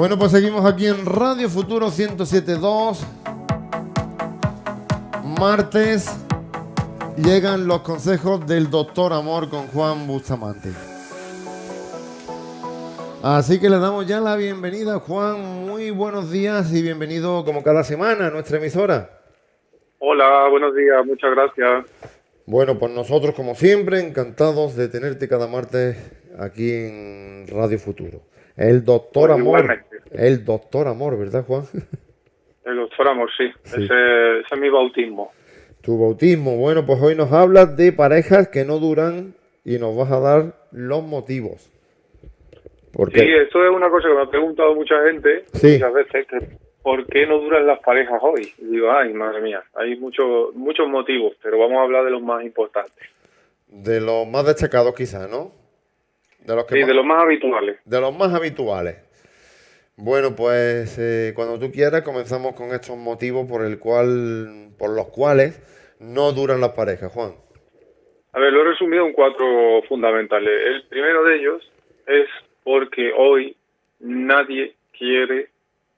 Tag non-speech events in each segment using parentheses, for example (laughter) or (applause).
Bueno, pues seguimos aquí en Radio Futuro 107.2. Martes llegan los consejos del doctor Amor con Juan Bustamante. Así que le damos ya la bienvenida, Juan. Muy buenos días y bienvenido como cada semana a nuestra emisora. Hola, buenos días, muchas gracias. Bueno, pues nosotros, como siempre, encantados de tenerte cada martes aquí en Radio Futuro. El doctor Pues Amor. igualmente. El doctor Amor, ¿verdad, Juan? (laughs) El doctor Amor, sí. Sí. Ese, ese es mi bautismo. Tu bautismo. Bueno, pues hoy nos hablas de parejas que no duran y nos vas a dar los motivos. Porque Sí, esto es una cosa que me ha preguntado mucha gente Sí. muchas veces, que ¿por qué no duran las parejas hoy? Y digo, ay, madre mía, hay muchos muchos motivos, pero vamos a hablar de los más importantes. de los más destacados quizás, ¿no? De los que Sí, más- de los más habituales. de los más habituales. Bueno, pues eh, cuando tú quieras comenzamos con estos motivos por el cual, por los cuales no duran las parejas, Juan. A ver, lo he resumido en cuatro fundamentales. El primero de ellos es porque hoy nadie quiere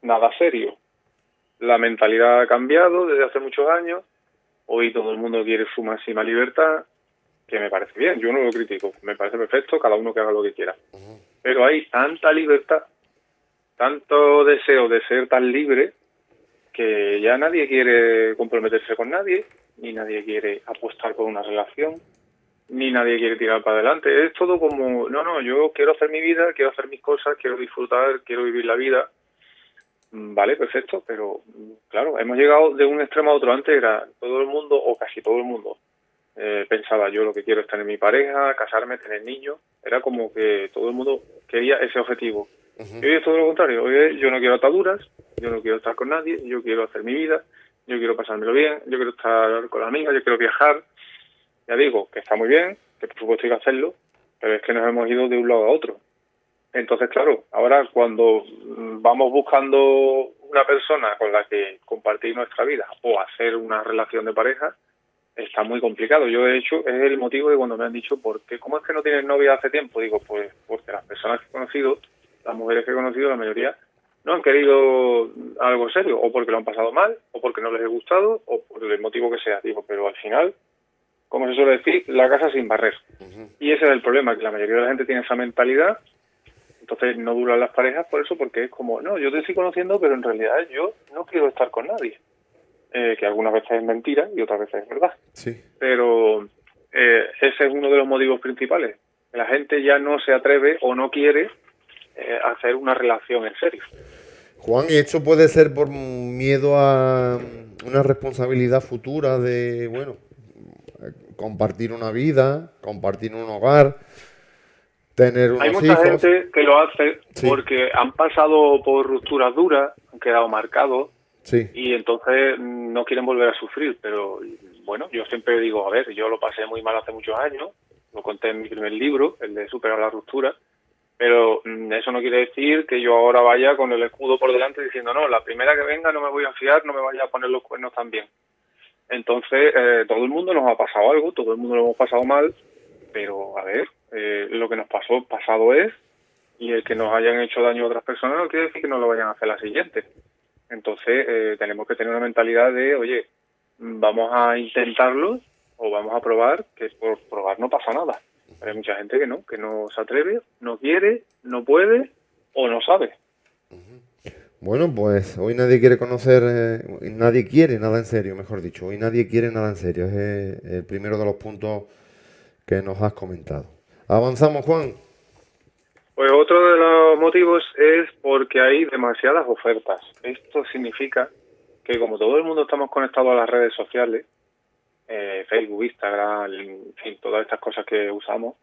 nada serio. La mentalidad ha cambiado desde hace muchos años. Hoy todo el mundo quiere su máxima libertad, que me parece bien, yo no lo critico, me parece perfecto, cada uno que haga lo que quiera. Pero hay tanta libertad, tanto deseo de ser tan libre, que ya nadie quiere comprometerse con nadie, ni nadie quiere apostar por una relación, ni nadie quiere tirar para adelante. Es todo como, no, no, yo quiero hacer mi vida, quiero hacer mis cosas, quiero disfrutar, quiero vivir la vida. Mm, Vale, perfecto, pero mm, claro, hemos llegado de un extremo a otro. Antes era todo el mundo, o casi todo el mundo, eh, pensaba yo lo que quiero es tener mi pareja, casarme, tener niños. Era como que todo el mundo quería ese objetivo. Y hoy es todo lo contrario. Hoy yo no quiero ataduras, yo no quiero estar con nadie, yo quiero hacer mi vida, yo quiero pasármelo bien, yo quiero estar con la amiga, yo quiero viajar. Ya digo, que está muy bien, que por supuesto hay que hacerlo, pero es que nos hemos ido de un lado a otro. Entonces, claro, ahora cuando mm, vamos buscando una persona con la que compartir nuestra vida o hacer una relación de pareja, está muy complicado. Yo, de hecho, es el motivo de cuando me han dicho, ¿por qué? ¿Cómo es que no tienes novia hace tiempo? Digo, pues porque las personas que he conocido, las mujeres que he conocido, la mayoría, no han querido algo serio, o porque lo han pasado mal, o porque no les he gustado, o por el motivo que sea. Digo, pero al final, como se suele decir, la casa sin barrer. Y ese es el problema, que la mayoría de la gente tiene esa mentalidad, entonces no duran las parejas por eso, porque es como, no, yo te estoy conociendo, pero en realidad yo no quiero estar con nadie. Eh, que algunas veces es mentira y otras veces es verdad. Sí. Pero eh, ese es uno de los motivos principales. La gente ya no se atreve o no quiere eh, hacer una relación en serio. Juan, ¿y esto puede ser por miedo a una responsabilidad futura de, bueno, compartir una vida, compartir un hogar, tener unos Hay mucha hijos? gente que lo hace Sí. porque han pasado por rupturas duras, han quedado marcados Sí, y entonces no quieren volver a sufrir. Pero bueno, yo siempre digo, a ver, yo lo pasé muy mal hace muchos años, lo conté en mi primer libro, el de superar la ruptura, pero mm, eso no quiere decir que yo ahora vaya con el escudo por delante diciendo, no, la primera que venga no me voy a fiar, no me vaya a poner los cuernos también. Entonces, eh, todo el mundo nos ha pasado algo, todo el mundo lo hemos pasado mal, pero a ver, eh, lo que nos pasó, pasado es, y el que nos hayan hecho daño a otras personas no quiere decir que no lo vayan a hacer la siguiente. Entonces, eh, tenemos que tener una mentalidad de, oye, mm, vamos a intentarlo o vamos a probar, que por probar no pasa nada. Hay mucha gente que no, que no se atreve, no quiere, no puede o no sabe. Bueno, pues hoy nadie quiere conocer, eh, nadie quiere nada en serio, mejor dicho. Hoy nadie quiere nada en serio. Es eh, el primero de los puntos que nos has comentado. Avanzamos, Juan. Pues otro de los motivos es porque hay demasiadas ofertas. Esto significa que como todo el mundo estamos conectados a las redes sociales, eh, Facebook, Instagram, en fin, todas estas cosas que usamos,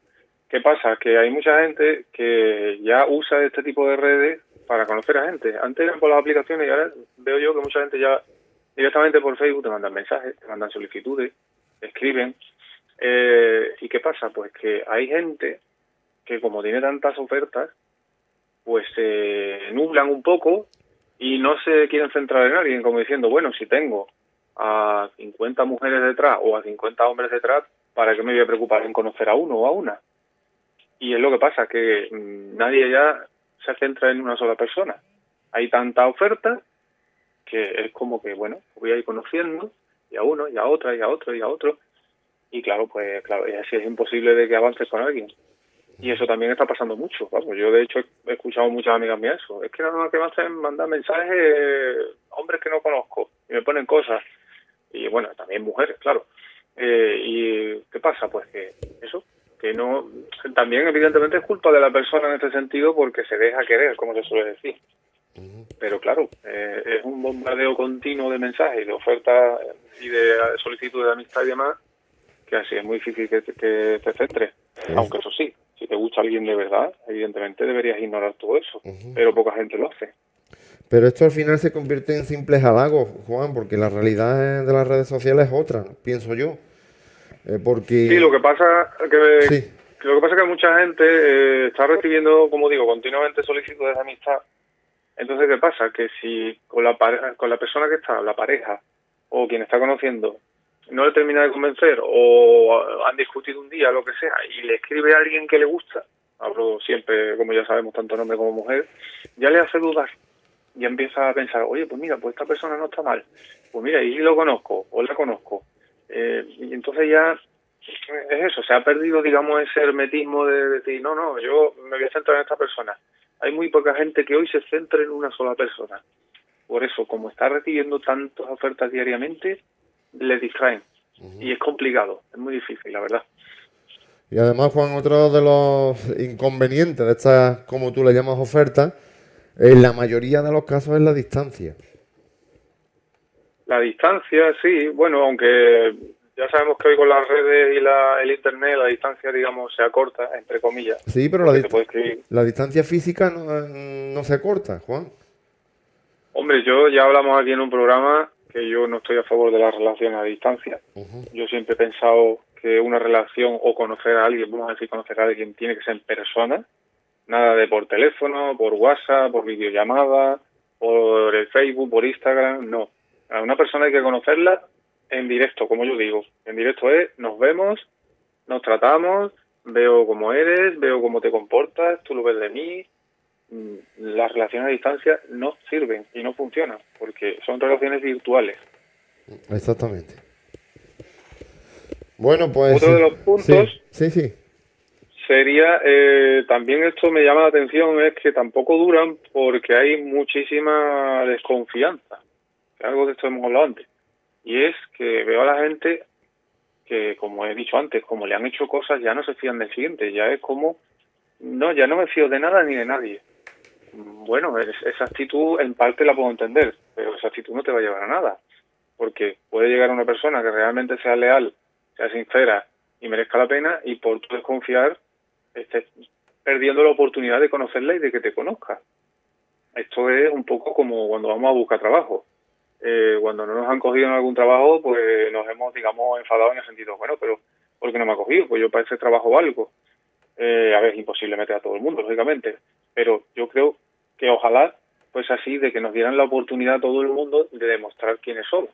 ¿qué pasa? Que hay mucha gente que ya usa este tipo de redes para conocer a gente. Antes eran por las aplicaciones y ahora veo yo que mucha gente ya directamente por Facebook te mandan mensajes, te mandan solicitudes, escriben. Eh, ¿Y qué pasa? Pues que hay gente que como tiene tantas ofertas, pues se nublan un poco y no se quieren centrar en alguien, como diciendo, bueno, si tengo a 50 mujeres detrás o a 50 hombres detrás, ¿para qué me voy a preocupar en conocer a uno o a una? Y es lo que pasa, que mm, nadie ya se centra en una sola persona. hay tanta oferta que es como que, bueno, voy a ir conociendo y a uno, y a otra, y a otro, y a otro. Y claro, pues claro, así es imposible de que avances con alguien. Y eso también está pasando mucho. Vamos, yo de hecho he escuchado muchas amigas mías eso. Es que nada más que me hacen mandar mensajes hombres que no conozco y me ponen cosas. Y bueno, también mujeres, claro. Eh, ¿Y qué pasa? Pues que eso, que no. También, evidentemente, es culpa de la persona en este sentido porque se deja querer, como se suele decir. Pero claro, eh, es un bombardeo continuo de mensajes, de ofertas y de solicitudes de amistad y demás, que así es muy difícil que, que te centres. Aunque eso sí, si te gusta alguien de verdad, evidentemente deberías ignorar todo eso, pero poca gente lo hace. Pero esto al final se convierte en simples halagos, Juan, porque la realidad de las redes sociales es otra, pienso yo. Eh, porque... Sí, lo que pasa que, lo que pasa es que mucha gente eh, está recibiendo, como digo, continuamente solicitudes de amistad. Entonces, ¿qué pasa? Que si con la, con la persona que está, la pareja, o quien está conociendo, no le termina de convencer o han discutido un día, lo que sea, y le escribe a alguien que le gusta, hablo siempre, como ya sabemos, tanto hombre como mujer, ya le hace dudar. Ya empieza a pensar, oye, pues mira, pues esta persona no está mal. Pues mira, y lo conozco, o la conozco. Eh, y entonces ya es eso, se ha perdido, digamos, ese hermetismo de decir, no, no, yo me voy a centrar en esta persona. Hay muy poca gente que hoy se centre en una sola persona. Por eso, como está recibiendo tantas ofertas diariamente, le distraen. Y es complicado, es muy difícil, la verdad. Y además, Juan, otro de los inconvenientes de estas, como tú le llamas, ofertas, en la mayoría de los casos es la distancia. La distancia, sí, bueno, aunque ya sabemos que hoy con las redes y la, el internet la distancia, digamos, se acorta, entre comillas. Sí, pero la, la, distancia física no, no se acorta, Juan. Hombre, yo ya hablamos aquí en un programa que yo no estoy a favor de la relación a distancia. Yo siempre he pensado que una relación o conocer a alguien, vamos a decir conocer a alguien, tiene que ser en persona, nada de por teléfono, por WhatsApp, por videollamada, por el Facebook, por Instagram, no. A una persona hay que conocerla en directo, como yo digo. En directo es, nos vemos, nos tratamos, veo cómo eres, veo cómo te comportas, tú lo ves de mí, Mm, las relaciones a distancia no sirven y no funcionan porque son relaciones virtuales. Exactamente. Bueno, pues... Otro de los puntos sí, sí, sería, eh, también esto me llama la atención, es que tampoco duran porque hay muchísima desconfianza. Algo de esto hemos hablado antes. Y es que veo a la gente que, como he dicho antes, como le han hecho cosas, ya no se fían del siguiente. Ya es como, no, ya no me fío de nada ni de nadie bueno, esa actitud en parte la puedo entender, pero esa actitud no te va a llevar a nada, porque puede llegar una persona que realmente sea leal, sea sincera y merezca la pena y por tu desconfiar estés perdiendo la oportunidad de conocerla y de que te conozca. Esto es un poco como cuando vamos a buscar trabajo. Eh, cuando no nos han cogido en algún trabajo, pues nos hemos, digamos, enfadado en el sentido, bueno, pero ¿por qué no me ha cogido? Pues yo para ese trabajo valgo. Eh, a ver, es imposible meter a todo el mundo, lógicamente, pero yo creo que ojalá pues así de que nos dieran la oportunidad a todo el mundo de demostrar quiénes somos.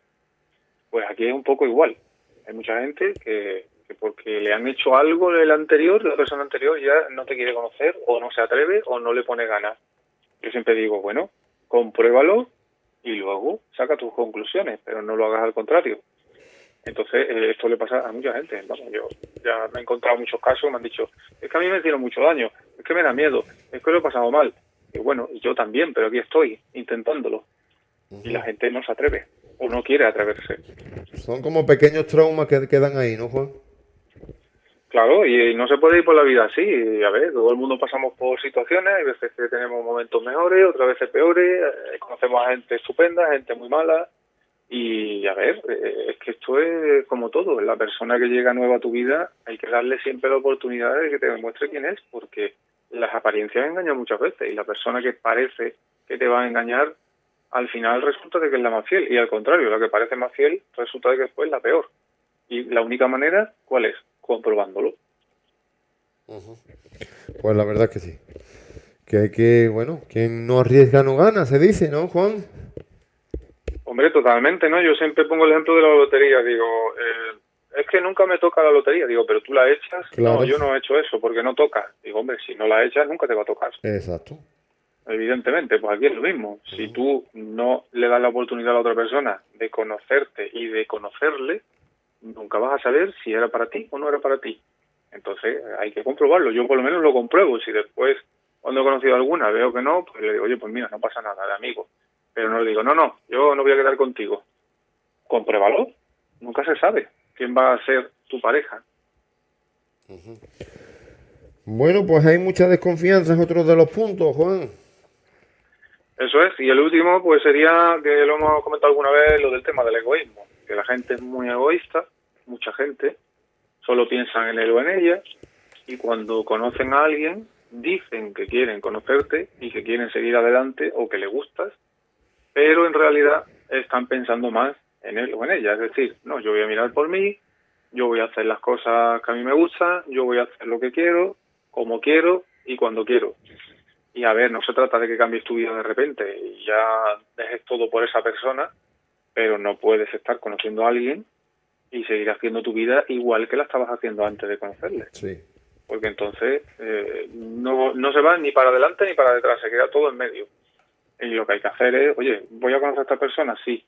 Pues aquí es un poco igual. Hay mucha gente que, porque le han hecho algo el anterior, la persona anterior ya no te quiere conocer o no se atreve o no le pone ganas. Yo siempre digo, bueno, compruébalo y luego saca tus conclusiones, pero no lo hagas al contrario. Entonces, eh, esto le pasa a mucha gente. Vamos, yo ya me he encontrado muchos casos, me han dicho, es que a mí me hicieron mucho daño, es que me da miedo, es que lo he pasado mal. Y bueno, yo también, pero aquí estoy intentándolo. Y la gente no se atreve o no quiere atreverse. Son como pequeños traumas que quedan ahí, ¿no, Juan? Claro, y, no se puede ir por la vida así. A ver, todo el mundo pasamos por situaciones, hay veces que tenemos momentos mejores, otras veces peores, eh, conocemos a gente estupenda, gente muy mala. Y a ver, eh, es que esto es como todo. La persona que llega nueva a tu vida hay que darle siempre la oportunidad de que te demuestre quién es, porque las apariencias engañan muchas veces y la persona que parece que te va a engañar al final resulta de que es la más fiel y al contrario, la que parece más fiel resulta de que después es la peor. Y la única manera, ¿cuál es? Comprobándolo. Pues la verdad es que sí. Que hay que, bueno, quien no arriesga no gana, se dice, ¿no, Juan? Hombre, totalmente, ¿no? Yo siempre pongo el ejemplo de la lotería, digo, eh, es que nunca me toca la lotería. Digo, pero tú la echas. No, yo no he hecho eso porque no toca. Digo, hombre, si no la echas, nunca te va a tocar. Exacto. evidentemente, pues aquí es lo mismo. Si tú no le das la oportunidad a la otra persona de conocerte y de conocerle, nunca vas a saber si era para ti o no era para ti. Entonces hay que comprobarlo. Yo por lo menos lo compruebo. Si después, cuando he conocido alguna, veo que no, pues le digo, oye, pues mira, no pasa nada, de amigo. Pero no le digo, no, no, yo no voy a quedar contigo. Compruébalo. Nunca se sabe quién va a ser tu pareja. Bueno, pues hay mucha desconfianza en otros de los puntos, Juan. Eso es. Y el último, pues sería, que lo hemos comentado alguna vez, lo del tema del egoísmo. Que la gente es muy egoísta, mucha gente, solo piensan en él o en ella, y cuando conocen a alguien, dicen que quieren conocerte y que quieren seguir adelante o que le gustas, pero en realidad están pensando más en él o en ella. Es decir, no, yo voy a mirar por mí, yo voy a hacer las cosas que a mí me gustan, yo voy a hacer lo que quiero, como quiero y cuando quiero. Y a ver, no se trata de que cambies tu vida de repente y ya dejes todo por esa persona, pero no puedes estar conociendo a alguien y seguir haciendo tu vida igual que la estabas haciendo antes de conocerle. Sí. Porque entonces eh, no, no se va ni para adelante ni para detrás, se queda todo en medio. Y lo que hay que hacer es, oye, ¿voy a conocer a esta persona? Sí.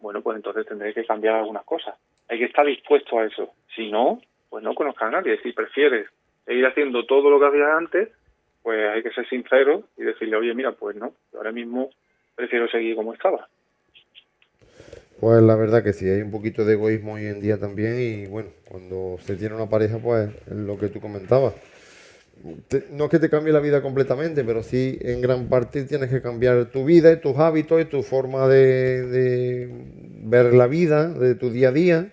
Bueno, pues entonces tendré que cambiar algunas cosas. Hay que estar dispuesto a eso. Si no, pues no conozca a nadie. Si prefieres seguir haciendo todo lo que hacías antes, pues hay que ser sincero y decirle, oye, mira, pues no, ahora mismo prefiero seguir como estaba. Pues la verdad que sí, hay un poquito de egoísmo hoy en día también y bueno, cuando se tiene una pareja, pues es lo que tú comentabas. no es que te cambie la vida completamente, pero sí en gran parte tienes que cambiar tu vida, tus hábitos y tu forma de, de ver la vida, de tu día a día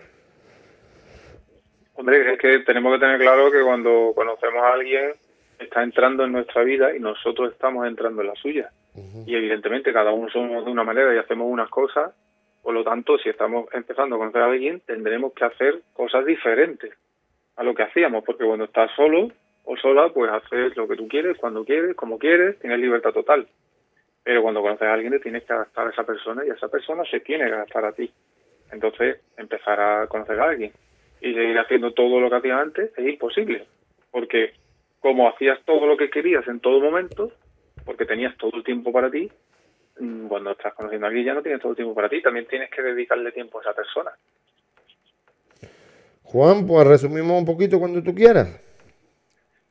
Hombre, es que tenemos que tener claro que cuando conocemos a alguien está entrando en nuestra vida y nosotros estamos entrando en la suya. Y evidentemente cada uno somos de una manera y hacemos unas cosas, por lo tanto, si estamos empezando a conocer a alguien, tendremos que hacer cosas diferentes a lo que hacíamos, porque cuando estás solo o sola, pues haces lo que tú quieres, cuando quieres, como quieres, tienes libertad total. Pero cuando conoces a alguien, te tienes que adaptar a esa persona y esa persona se tiene que adaptar a ti. Entonces, empezar a conocer a alguien y seguir haciendo todo lo que hacías antes es imposible, porque como hacías todo lo que querías en todo momento, porque tenías todo el tiempo para ti, cuando estás conociendo a alguien ya no tienes todo el tiempo para ti, también tienes que dedicarle tiempo a esa persona. Juan, pues resumimos un poquito cuando tú quieras.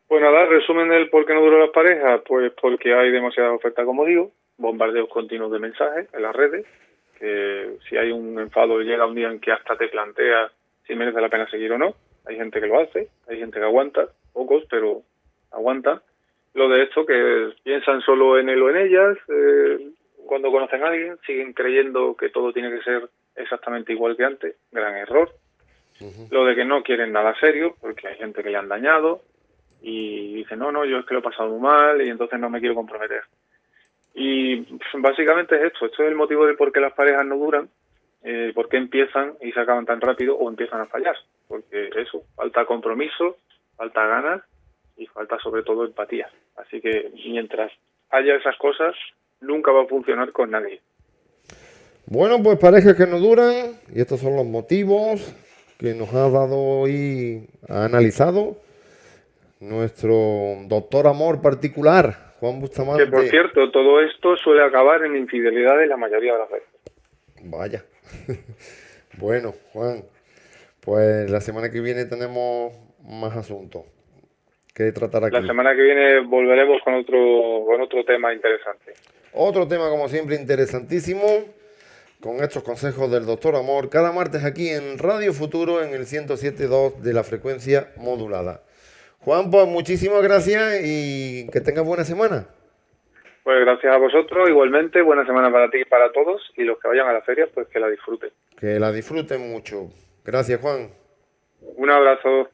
Pues nada, resumen el por qué no duran las parejas, pues porque hay demasiada oferta, como digo, bombardeos continuos de mensajes en las redes, que si hay un enfado llega un día en que hasta te planteas si merece la pena seguir o no. Hay gente que lo hace, hay gente que aguanta, pocos, pero aguanta. Lo de esto que piensan solo en él o en ellas, eh, cuando conocen a alguien, siguen creyendo que todo tiene que ser exactamente igual que antes, gran error. Lo de que no quieren nada serio, porque hay gente que le han dañado y dice, no, no, yo es que lo he pasado muy mal y entonces no me quiero comprometer. Y básicamente es esto, esto es el motivo de por qué las parejas no duran, eh, por qué empiezan y se acaban tan rápido o empiezan a fallar. Porque eso, falta compromiso, falta ganas y falta sobre todo empatía. Así que mientras haya esas cosas, nunca va a funcionar con nadie. Bueno, pues parejas que no duran, y estos son los motivos que nos ha dado hoy, ha analizado nuestro doctor amor particular, Juan Bustamante. Que por cierto, todo esto suele acabar en infidelidades la mayoría de las veces. Vaya. (laughs) bueno, Juan, pues la semana que viene tenemos más asuntos que tratar aquí. La semana que viene volveremos con otro, con otro tema interesante. Otro tema, como siempre, interesantísimo, con estos consejos del doctor Amor, cada martes aquí en Radio Futuro en el 107.2 de la frecuencia modulada. Juan, pues muchísimas gracias y que tengas buena semana. Pues gracias a vosotros, igualmente, buena semana para ti y para todos, y los que vayan a la feria, pues que la disfruten. Que la disfruten mucho. Gracias, Juan. Un abrazo.